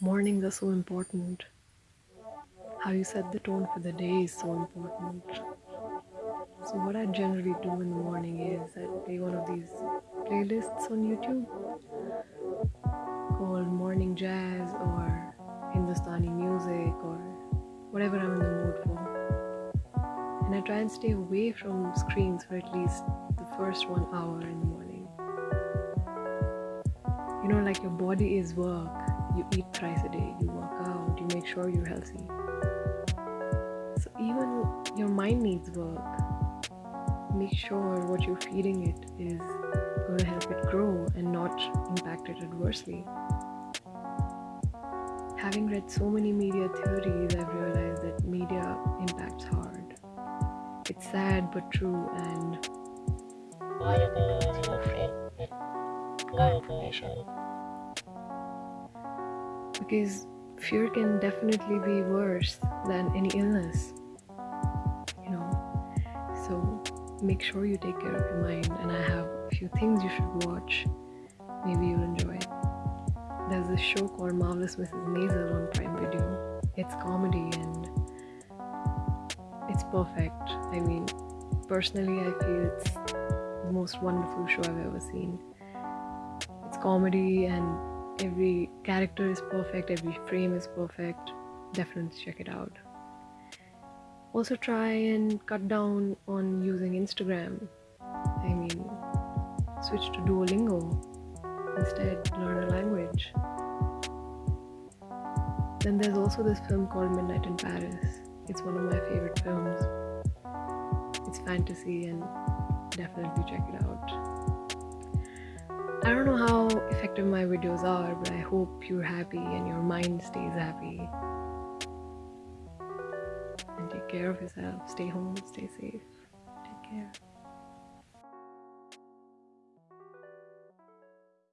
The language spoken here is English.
mornings are so important. How you set the tone for the day is so important. So, what I generally do in the morning is I play one of these playlists on YouTube called Morning Jazz or Hindustani music or whatever I'm in the mood for. And I try and stay away from screens for at least the first one hour in the morning. You know, like your body is work you eat thrice a day, you work out, you make sure you're healthy. So even your mind needs work. Make sure what you're feeding it is going to help it grow and not impact it adversely. Having read so many media theories, I've realized that media impacts hard. It's sad but true and because fear can definitely be worse than any illness you know? So make sure you take care of your mind and i have a few things you should watch. Maybe you'll enjoy it. There's this show called marvelous mrs maisel on prime video it's comedy and it's perfect. I mean personally i feel it's the most wonderful show i've ever seen. It's comedy and every character is perfect, every frame is perfect. Definitely check it out. Also, try and cut down on using Instagram. I mean, switch to Duolingo. Instead, learn a language. Then there's also this film called Midnight in Paris. It's one of my favorite films. It's fantasy and definitely check it out. I don't know how effective my videos are, but I hope you're happy and your mind stays happy. And take care of yourself. Stay home, stay safe. Take care.